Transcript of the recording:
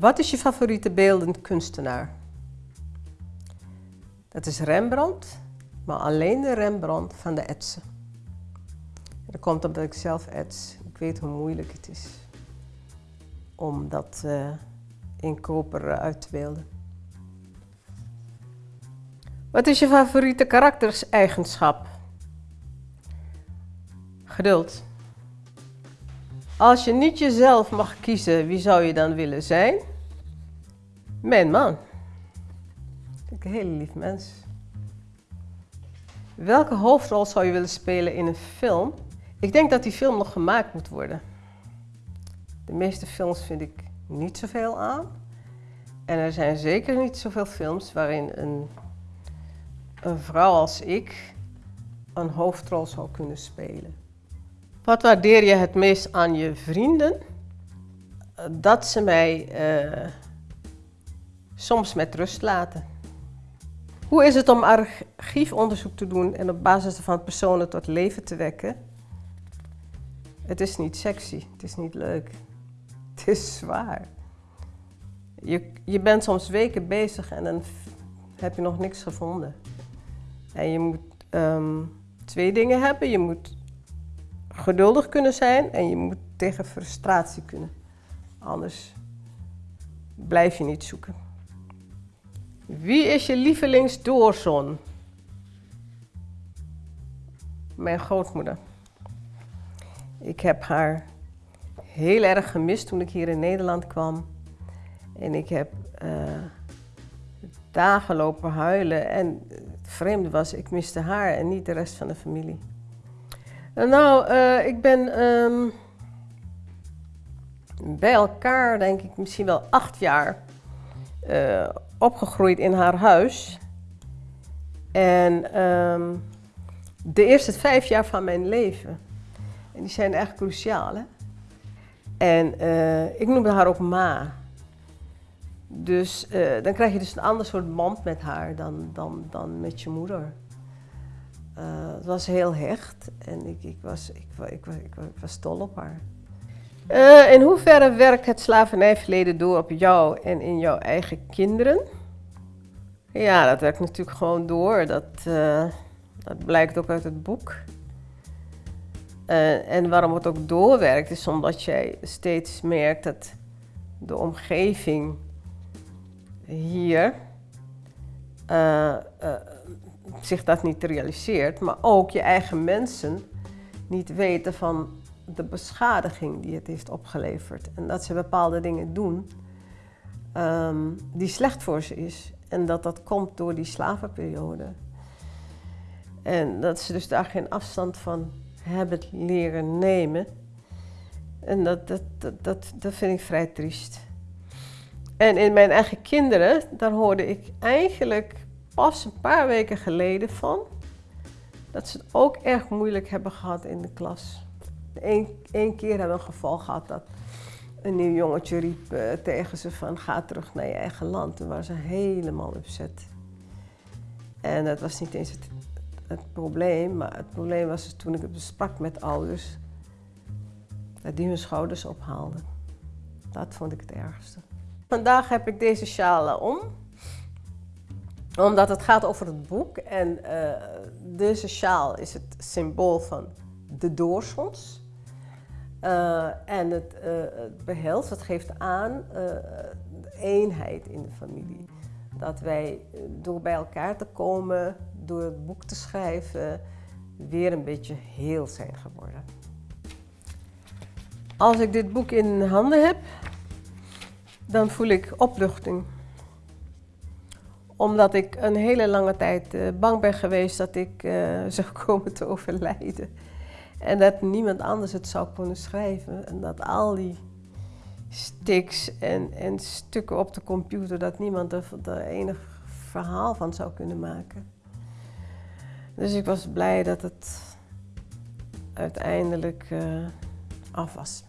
Wat is je favoriete beeldend kunstenaar? Dat is Rembrandt, maar alleen de Rembrandt van de etsen. Dat komt omdat ik zelf ets. Ik weet hoe moeilijk het is om dat uh, in koper uit te beelden. Wat is je favoriete karakterseigenschap? Geduld. Als je niet jezelf mag kiezen, wie zou je dan willen zijn? Mijn man. Een hele lief mens. Welke hoofdrol zou je willen spelen in een film? Ik denk dat die film nog gemaakt moet worden. De meeste films vind ik niet zoveel aan. En er zijn zeker niet zoveel films waarin een, een vrouw als ik een hoofdrol zou kunnen spelen. Wat waardeer je het meest aan je vrienden? Dat ze mij uh, soms met rust laten. Hoe is het om archiefonderzoek te doen en op basis van personen tot leven te wekken? Het is niet sexy, het is niet leuk. Het is zwaar. Je, je bent soms weken bezig en dan heb je nog niks gevonden. En je moet um, twee dingen hebben. Je moet geduldig kunnen zijn en je moet tegen frustratie kunnen. Anders blijf je niet zoeken. Wie is je lievelingsdoorzon? Mijn grootmoeder. Ik heb haar heel erg gemist toen ik hier in Nederland kwam. En ik heb uh, dagen lopen huilen. En het vreemde was, ik miste haar en niet de rest van de familie. Nou, uh, ik ben um, bij elkaar, denk ik, misschien wel acht jaar uh, opgegroeid in haar huis. En um, de eerste vijf jaar van mijn leven. En die zijn echt cruciaal, hè? En uh, ik noemde haar ook Ma. Dus uh, dan krijg je dus een ander soort band met haar dan, dan, dan met je moeder. Het was heel hecht en ik, ik, was, ik, ik, ik, was dol op haar. Uh, in hoeverre werkt het slavernijverleden door op jou en in jouw eigen kinderen? Ja, dat werkt natuurlijk gewoon door. Dat, uh, dat blijkt ook uit het boek. en waarom het ook doorwerkt, is omdat jij steeds merkt dat de omgeving hier zich dat niet realiseert, maar ook je eigen mensen niet weten van de beschadiging die het heeft opgeleverd. En dat ze bepaalde dingen doen um, die slecht voor ze is. En dat dat komt door die slavenperiode. En dat ze dus daar geen afstand van hebben leren nemen. En dat, dat, dat, dat, dat vind ik vrij triest. En in mijn eigen kinderen, daar hoorde ik eigenlijk pas een paar weken geleden van dat ze het ook erg moeilijk hebben gehad in de klas. Eén keer hebben we een geval gehad dat een nieuw jongetje riep uh, tegen ze van ga terug naar je eigen land. Toen waren ze helemaal upset. En dat was niet eens het, het probleem, maar het probleem was dus toen ik het besprak met ouders, dat die hun schouders ophaalden. Dat vond ik het ergste. Vandaag heb ik deze sjaal om omdat het gaat over het boek en uh, deze sjaal is het symbool van de doorsons. Uh, en het, uh, het behelst, het geeft aan eenheid in de familie. Dat wij door bij elkaar te komen, door het boek te schrijven, weer een beetje heel zijn geworden. Als ik dit boek in handen heb, dan voel ik opluchting omdat ik een hele lange tijd bang ben geweest dat ik zou komen te overlijden. En dat niemand anders het zou kunnen schrijven. En dat al die sticks en, en stukken op de computer, dat niemand er, er enig verhaal van zou kunnen maken. Dus ik was blij dat het uiteindelijk uh, af was.